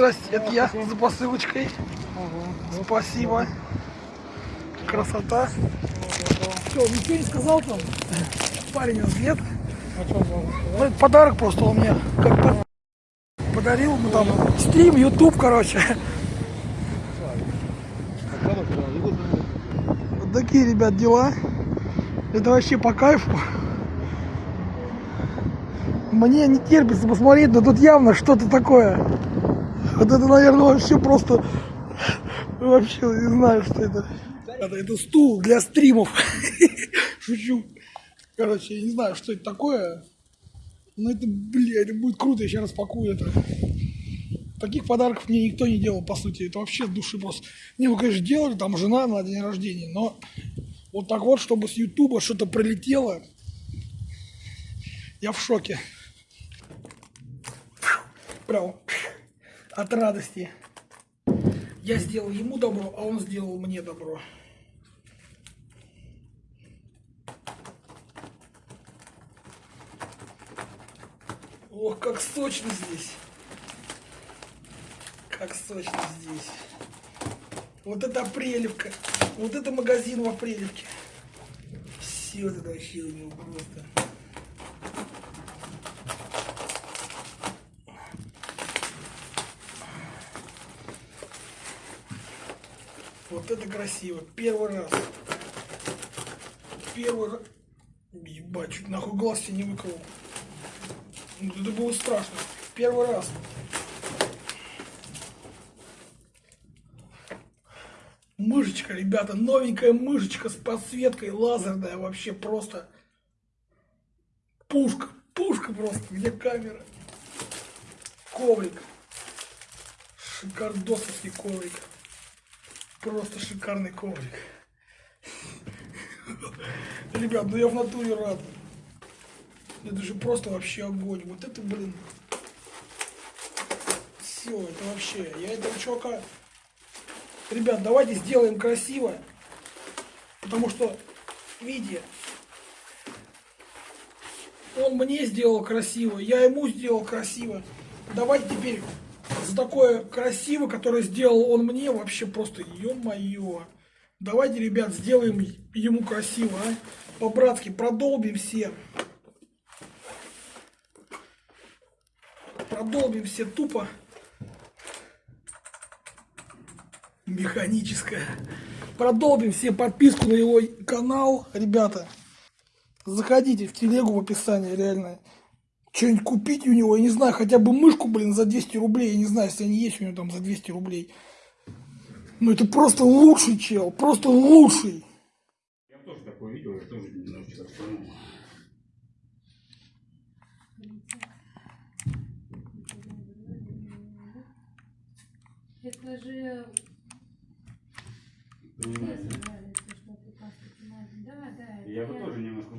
Здрасте, это я за посылочкой. Спасибо. Красота. Что, ничего не сказал там? Парень он нет. А? Ну, это подарок просто он мне как-то подарил. Ну там стрим, YouTube, короче. Вот такие, ребят, дела. Это вообще по кайфу. Мне не терпится посмотреть, но тут явно что-то такое. Вот это, наверное, вообще просто... Вообще не знаю, что это. Это, это стул для стримов. Шучу. Короче, я не знаю, что это такое. Но это, бля, это будет круто, я сейчас распакую это. Таких подарков мне никто не делал, по сути. Это вообще души просто. Не, вы, конечно, делали, там жена на день рождения, но вот так вот, чтобы с Ютуба что-то прилетело, я в шоке. Прям от радости. Я сделал ему добро, а он сделал мне добро. Ох, как сочно здесь. Как сочно здесь. Вот это Апрелевка. Вот это магазин в Апрелевке. Все это вообще у него просто. Вот это красиво. Первый раз. Первый раз. Ебать, чуть нахуй глаз себе не выколол. Ну, Это было страшно. Первый раз. Мышечка, ребята, новенькая мышечка с подсветкой лазерная, вообще просто пушка, пушка просто, где камера? Коврик, шикардосовский коврик, просто шикарный коврик. Ребят, ну я в натуре рад. Это же просто вообще огонь. Вот это, блин. Все, это вообще. Я этого чувака... Ребят, давайте сделаем красиво. Потому что, видите, он мне сделал красиво, я ему сделал красиво. Давайте теперь за такое красиво, которое сделал он мне, вообще просто, ё-моё. Давайте, ребят, сделаем ему красиво, а? По-братски, продолбим все. Продолбим все тупо. Механическая. Продолбим все подписку на его канал, ребята. Заходите в телегу в описании, реально что-нибудь купить у него, я не знаю, хотя бы мышку, блин, за 200 рублей, я не знаю, если они есть у него там за 200 рублей. Ну это просто лучший чел, просто лучший. Я тоже такое видел, я тоже немножечко вспомнил. Это же... Да, да. Я бы тоже немножко...